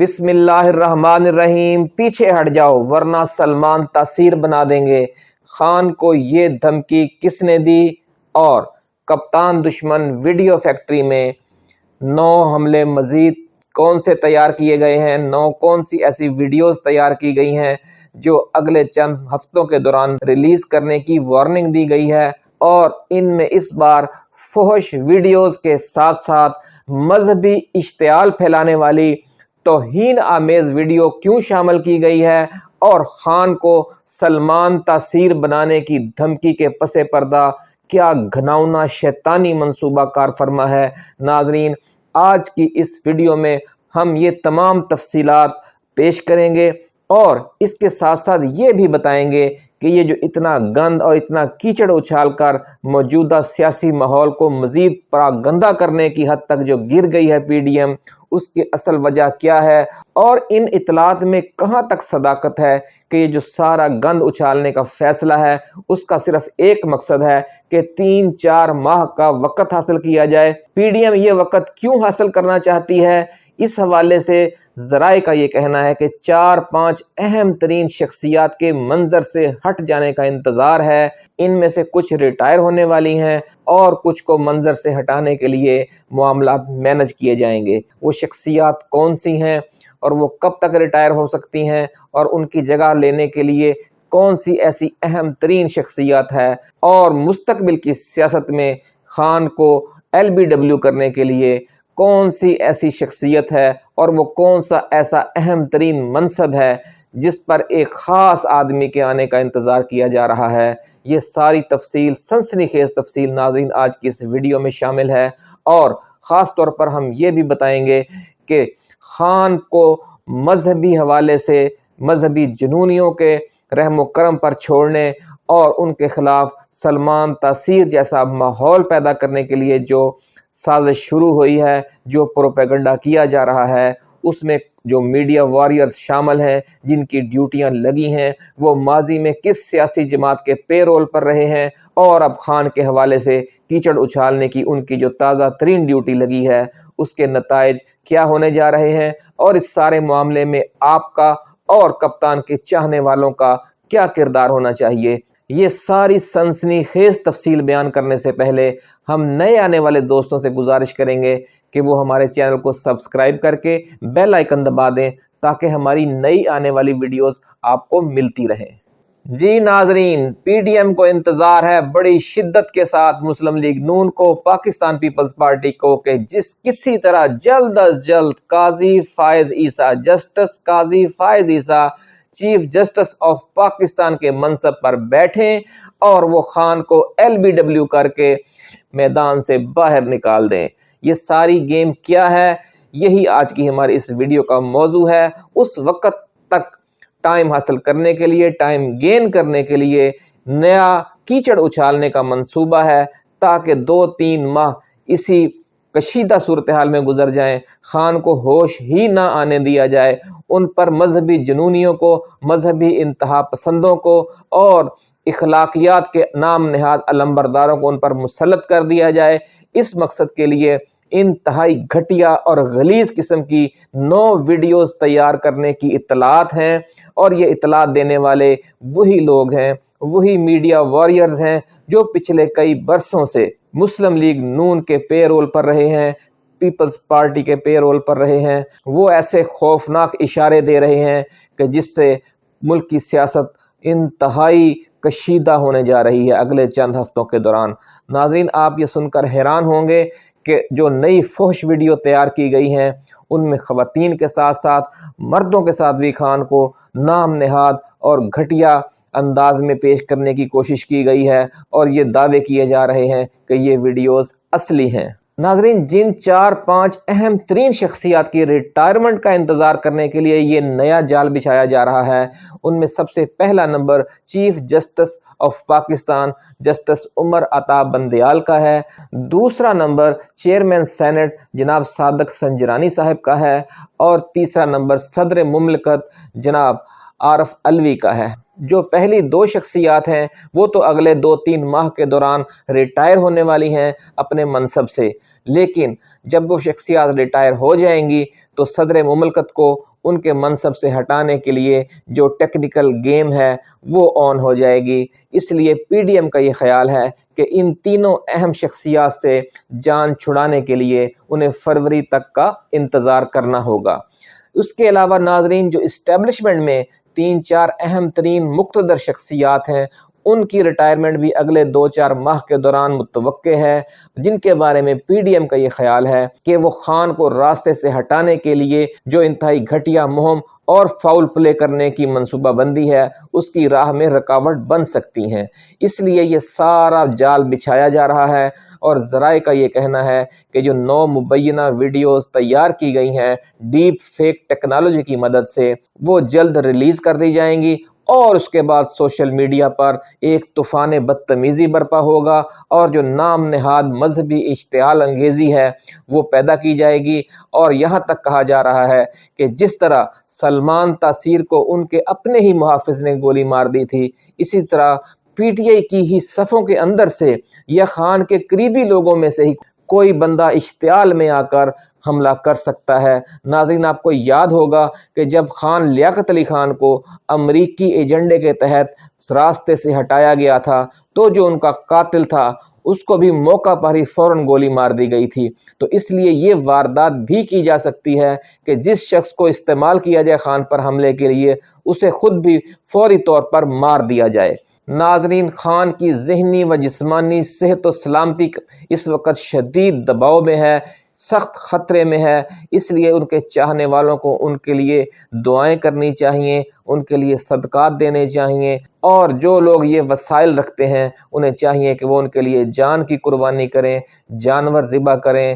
بسم اللہ الرحمن الرحیم، پیچھے ہٹ جاؤ ورنہ سلمان تاثیر بنا دیں گے۔ خان کو یہ دھمکی کس نے دی؟ اور کپتان دشمن ویڈیو فیکٹری میں نو حملے مزید کون سے تیار کیے گئے ہیں؟ نو کون سی ایسی ویڈیوز تیار کی گئی ہیں جو اگلے چند ہفتوں کے دوران ریلیز کرنے کی وارننگ دی گئی ہے؟ اور ان میں اس بار فحش ویڈیوز کے ساتھ ساتھ مذہبی اشتعال پھیلانے والی توہین آمیز ویڈیو کیوں شامل کی گئی ہے اور خان کو سلمان تاثیر بنانے کی دھمکی کے پس پردہ کیا گھناؤنا شیطانی منصوبہ کار فرما ہے؟ ناظرین، آج کی اس ویڈیو میں ہم یہ تمام تفصیلات پیش کریں گے اور اس کے ساتھ ساتھ یہ بھی بتائیں گے کہ یہ جو اتنا گند اور اتنا کیچڑ اچھال کر موجودہ سیاسی ماحول کو مزید پراگندہ کرنے کی حد تک جو گر گئی ہے پی ڈی ایم، اس کی اصل وجہ کیا ہے؟ اور ان اطلاعات میں کہاں تک صداقت ہے کہ یہ جو سارا گند اچھالنے کا فیصلہ ہے، اس کا صرف ایک مقصد ہے کہ تین چار ماہ کا وقت حاصل کیا جائے۔ پی ڈی ایم یہ وقت کیوں حاصل کرنا چاہتی ہے؟ اس حوالے سے ذرائع کا یہ کہنا ہے کہ چار پانچ اہم ترین شخصیات کے منظر سے ہٹ جانے کا انتظار ہے۔ ان میں سے کچھ ریٹائر ہونے والی ہیں اور کچھ کو منظر سے ہٹانے کے لیے معاملات مینج کیے جائیں گے۔ وہ شخصیات کون سی ہیں اور وہ کب تک ریٹائر ہو سکتی ہیں اور ان کی جگہ لینے کے لیے کون سی ایسی اہم ترین شخصیات ہے اور مستقبل کی سیاست میں خان کو ایل بی ڈبلیو کرنے کے لیے کون سی ایسی شخصیت ہے اور وہ کون سا ایسا اہم ترین منصب ہے جس پر ایک خاص آدمی کے آنے کا انتظار کیا جا رہا ہے؟ یہ ساری تفصیل سنسنی خیز تفصیل ناظرین آج کی اس ویڈیو میں شامل ہے اور خاص طور پر ہم یہ بھی بتائیں گے کہ خان کو مذہبی حوالے سے مذہبی جنونیوں کے رحم و کرم پر چھوڑنے اور ان کے خلاف سلمان تاثیر جیسا ماحول پیدا کرنے کے لیے جو سازش شروع ہوئی ہے، جو پروپیگنڈا کیا جا رہا ہے، اس میں جو میڈیا واریئرز شامل ہیں، جن کی ڈیوٹیاں لگی ہیں، وہ ماضی میں کس سیاسی جماعت کے پے رول پر رہے ہیں، اور اب خان کے حوالے سے کیچڑ اچھالنے کی ان کی جو تازہ ترین ڈیوٹی لگی ہے، اس کے نتائج کیا ہونے جا رہے ہیں، اور اس سارے معاملے میں آپ کا اور کپتان کے چاہنے والوں کا کیا کردار ہونا چاہیے؟ یہ ساری سنسنی خیز تفصیل بیان کرنے سے پہلے ہم نئے آنے والے دوستوں سے گزارش کریں گے کہ وہ ہمارے چینل کو سبسکرائب کر کے بیل آئکن دبا دیں تاکہ ہماری نئی آنے والی ویڈیوز آپ کو ملتی رہیں۔ جی ناظرین، پی ڈی ایم کو انتظار ہے بڑی شدت کے ساتھ مسلم لیگ نون کو، پاکستان پیپلز پارٹی کو کہ جس کسی طرح جلد از جلد قاضی فائز Isa, justice Qazi Faez Isa chief justice of Pakistan کے منصب پر بیٹھیں اور وہ خان کو ایل بی ڈبلیو کر کے میدان سے باہر نکال دیں۔ یہ ساری گیم کیا ہے؟ یہی آج کی ہماری اس ویڈیو کا موضوع ہے۔ اس وقت تک ٹائم حاصل کرنے کے لیے، ٹائم گین کرنے کے لیے نیا کیچڑ اچھالنے کا منصوبہ ہے تاکہ دو تین ماہ اسی کشیدہ صورتحال میں گزر جائیں، خان کو ہوش ہی نہ آنے دیا جائے۔ ان پر مذہبی جنونیوں کو، مذہبی انتہا پسندوں کو اور اخلاقیات کے نام نہاد علمبرداروں کو ان پر مسلط کر دیا جائے۔ اس مقصد کے لیے انتہائی گھٹیا اور غلیظ قسم کی نو ویڈیوز تیار کرنے کی اطلاعات ہیں اور یہ اطلاعات دینے والے وہی لوگ ہیں، وہی میڈیا واریئرز ہیں جو پچھلے کئی برسوں سے مسلم لیگ نون کے پے رول پر رہے ہیں، پیپلز پارٹی کے پے رول پر رہے ہیں۔ وہ ایسے خوفناک اشارے دے رہے ہیں کہ جس سے ملک کی سیاست انتہائی کشیدہ ہونے جا رہی ہے اگلے چند ہفتوں کے دوران۔ ناظرین، آپ یہ سن کر حیران ہوں گے کہ جو نئی فحش ویڈیو تیار کی گئی ہیں، ان میں خواتین کے ساتھ ساتھ، مردوں کے ساتھ بھی خان کو نام نہاد اور گھٹیا انداز میں پیش کرنے کی کوشش کی گئی ہے اور یہ دعوے کیے جا رہے ہیں کہ یہ ویڈیوز اصلی ہیں۔ ناظرین، جن چار پانچ اہم ترین شخصیات کی ریٹائرمنٹ کا انتظار کرنے کے لیے یہ نیا جال بچھایا جا رہا ہے، ان میں سب سے پہلا number chief justice of Pakistan, justice Umar Ata Bandial کا ہے۔ دوسرا نمبر چیئرمین سینٹ جناب صادق سنجرانی صاحب کا ہے۔ اور تیسرا نمبر صدر مملکت جناب عارف الوی کا ہے۔ جو پہلی دو شخصیات ہیں، وہ تو اگلے دو تین ماہ کے دوران ریٹائر ہونے والی ہیں اپنے منصب سے۔ لیکن جب وہ شخصیات ریٹائر ہو جائیں گی، تو صدر مملکت کو ان کے منصب سے ہٹانے کے لیے جو ٹیکنیکل گیم ہے، وہ آن ہو جائے گی۔ اس لیے پی ڈی ایم کا یہ خیال ہے کہ ان تینوں اہم شخصیات سے جان چھڑانے کے لیے انہیں فروری تک کا انتظار کرنا ہوگا۔ اس کے علاوہ ناظرین، جو اسٹیبلشمنٹ میں تین چار اہم ترین مقتدر شخصیات ہیں۔ ان کی ریٹائرمنٹ بھی اگلے دو چار ماہ کے دوران متوقع ہے، جن کے بارے میں پی ڈی ایم کا یہ خیال ہے کہ وہ خان کو راستے سے ہٹانے کے لیے جو انتہائی گھٹیا مہم اور فاؤل پلے کرنے کی منصوبہ بندی ہے، اس کی راہ میں رکاوٹ بن سکتی ہیں۔ اس لیے یہ سارا جال بچھایا جا رہا ہے اور ذرائع کا یہ کہنا ہے کہ جو نو مبینہ ویڈیوز تیار کی گئی ہیں ڈیپ فیک ٹیکنالوجی کی مدد سے، وہ جلد ریلیز کر دی جائیں گی اور اس کے بعد سوشل میڈیا پر ایک طوفان بدتمیزی برپا ہوگا اور جو نام نہاد مذہبی اشتعال انگیزی ہے وہ پیدا کی جائے گی اور یہاں تک کہا جا رہا ہے کہ جس طرح سلمان تاثیر کو ان کے اپنے ہی محافظ نے گولی مار دی تھی، اسی طرح پی ٹی آئی کی ہی صفوں کے اندر سے یا خان کے قریبی لوگوں میں سے ہی کوئی بندہ اشتعال میں آ کر حملہ کر سکتا ہے۔ ناظرین، آپ کو یاد ہوگا کہ جب خان لیاقت علی خان کو امریکی ایجنڈے کے تحت راستے سے ہٹایا گیا تھا تو جو ان کا قاتل تھا، اس کو بھی موقع پر ہی فوراً گولی مار دی گئی تھی۔ تو اس لیے یہ واردات بھی کی جا سکتی ہے کہ جس شخص کو استعمال کیا جائے خان پر حملے کے لیے، اسے خود بھی فوری طور پر مار دیا جائے۔ ناظرین، خان کی ذہنی و جسمانی صحت و سلامتی اس وقت شدید دباؤ میں ہے۔ سخت خطرے میں ہے۔ اس لیے ان کے چاہنے والوں کو ان کے لیے دعائیں کرنی چاہیے، ان کے لیے صدقات دینے چاہیے۔ اور جو لوگ یہ وسائل رکھتے ہیں، انہیں چاہیے کہ وہ ان کے لیے جان کی قربانی کریں، جانور ذبح کریں۔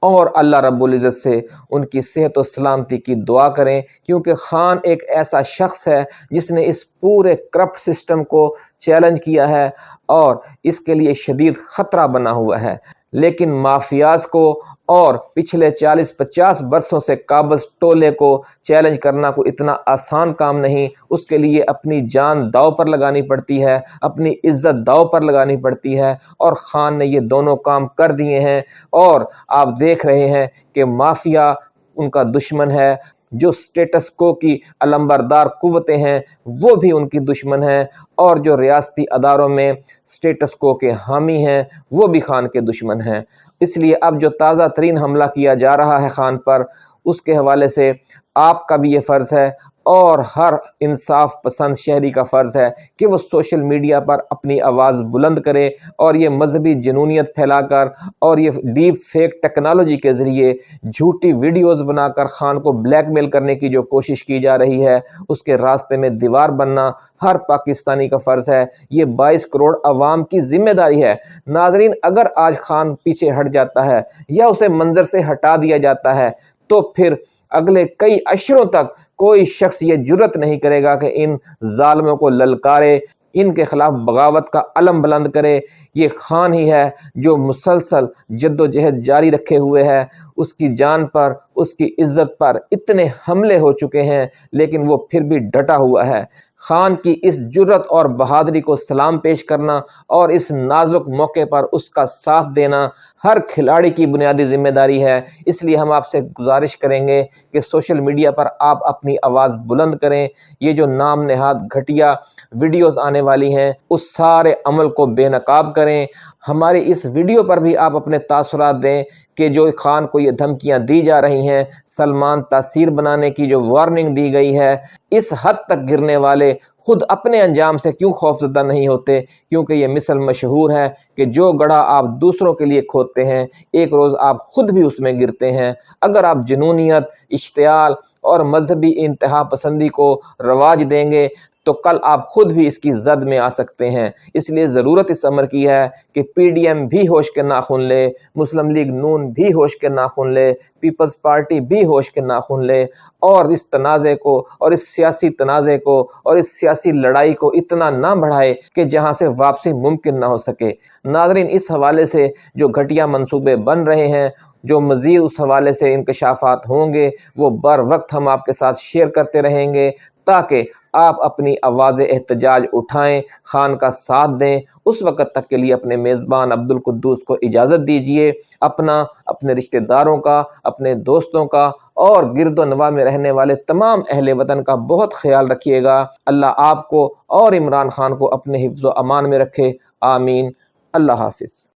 اور اللہ رب العزت سے ان کی صحت و سلامتی کی دعا کریں۔ کیونکہ خان ایک ایسا شخص ہے جس نے اس پورے کرپٹ سسٹم کو چیلنج کیا ہے اور اس کے لیے شدید خطرہ بنا ہوا ہے۔ لیکن مافیاز کو اور پچھلے چالیس پچاس برسوں سے قابض ٹولے کو چیلنج کرنا کو اتنا آسان کام نہیں، اس کے لیے اپنی جان داؤ پر لگانی پڑتی ہے، اپنی عزت داؤ پر لگانی پڑتی ہے اور خان نے یہ دونوں کام کر دیے ہیں اور آپ دیکھ رہے ہیں کہ مافیا ان کا دشمن ہے۔ جو سٹیٹس کو کی علمبردار قوتیں ہیں، وہ بھی ان کی دشمن ہیں۔ اور جو ریاستی اداروں میں سٹیٹس کو کے حامی ہیں، وہ بھی خان کے دشمن ہیں۔ اس لیے اب جو تازہ ترین حملہ کیا جا رہا ہے خان پر، اس کے حوالے سے آپ کا بھی یہ فرض ہے۔ اور ہر انصاف پسند شہری کا فرض ہے کہ وہ سوشل میڈیا پر اپنی آواز بلند کرے اور یہ مذہبی جنونیت پھیلا کر اور یہ ڈیپ فیک ٹیکنالوجی کے ذریعے جھوٹی ویڈیوز بنا کر خان کو بلیک میل کرنے کی جو کوشش کی جا رہی ہے، اس کے راستے میں دیوار بننا ہر پاکستانی کا فرض ہے۔ یہ بائیس کروڑ عوام کی ذمہ داری ہے۔ ناظرین، اگر آج خان پیچھے ہٹ جاتا ہے یا اسے منظر سے ہٹا دیا جاتا ہے، تو پھر اگلے کئی اشروں تک کوئی شخص یہ جرت نہیں کرے گا کہ ان ظالموں کو للکارے، ان کے خلاف بغاوت کا علم بلند کرے۔ یہ خان ہی ہے جو مسلسل جد و جہد جاری رکھے ہوئے ہے۔ اس کی جان پر، اس کی عزت پر اتنے حملے ہو چکے ہیں، لیکن وہ پھر بھی ڈٹا ہوا ہے۔ خان کی اس جرت اور بہادری کو سلام پیش کرنا اور اس نازک موقع پر اس کا ساتھ دینا ہر کھلاڑی کی بنیادی ذمہ داری ہے۔ اس لیے ہم آپ سے گزارش کریں گے کہ سوشل میڈیا پر آپ اپنی آواز بلند کریں۔ یہ جو نام نہاد گھٹیا ویڈیوز آنے والی ہیں، اس سارے عمل کو بے نقاب کریں۔ ہماری اس ویڈیو پر بھی آپ اپنے تاثرات دیں کہ جو خان کو یہ دھمکیاں دی جا رہی ہیں، سلمان تاثیر بنانے کی جو وارننگ دی گئی ہے، اس حد تک گرنے والے خود اپنے انجام سے کیوں خوف زدہ نہیں ہوتے؟ کیونکہ یہ مثل مشہور ہے کہ جو گڑھا آپ دوسروں کے لیے کھودتے ہیں، ایک روز آپ خود بھی اس میں گرتے ہیں۔ اگر آپ جنونیت، اشتعال اور مذہبی انتہا پسندی کو رواج دیں گے تو کل آپ خود بھی اس کی زد میں آ سکتے ہیں۔ اس لیے ضرورت اس عمر کی ہے کہ پی ڈی ایم بھی ہوش کے ناخن لے مسلم لیگ نون بھی ہوش کے ناخن لے پیپلز پارٹی بھی ہوش کے ناخن لے۔ اور اس تنازع کو، اور اس سیاسی تنازع کو، اور اس سیاسی لڑائی کو اتنا نہ بڑھائے کہ جہاں سے واپسی ممکن نہ ہو سکے۔ ناظرین، اس حوالے سے جو گھٹیا منصوبے بن رہے ہیں، جو مزید اس حوالے سے انکشافات ہوں گے، وہ بر وقت ہم آپ کے ساتھ شیئر کرتے رہیں گے تاکہ آپ اپنی آواز احتجاج اٹھائیں، خان کا ساتھ دیں۔ اس وقت تک کے لیے اپنے میزبان عبد القدوس کو اجازت دیجیے اپنا، اپنے رشتہ داروں کا، اپنے دوستوں کا، اور گرد و نواح میں رہنے والے تمام اہل وطن کا بہت خیال رکھیے گا۔ اللہ آپ کو اور عمران خان کو اپنے حفظ و امان میں رکھے۔ آمین۔ اللہ حافظ۔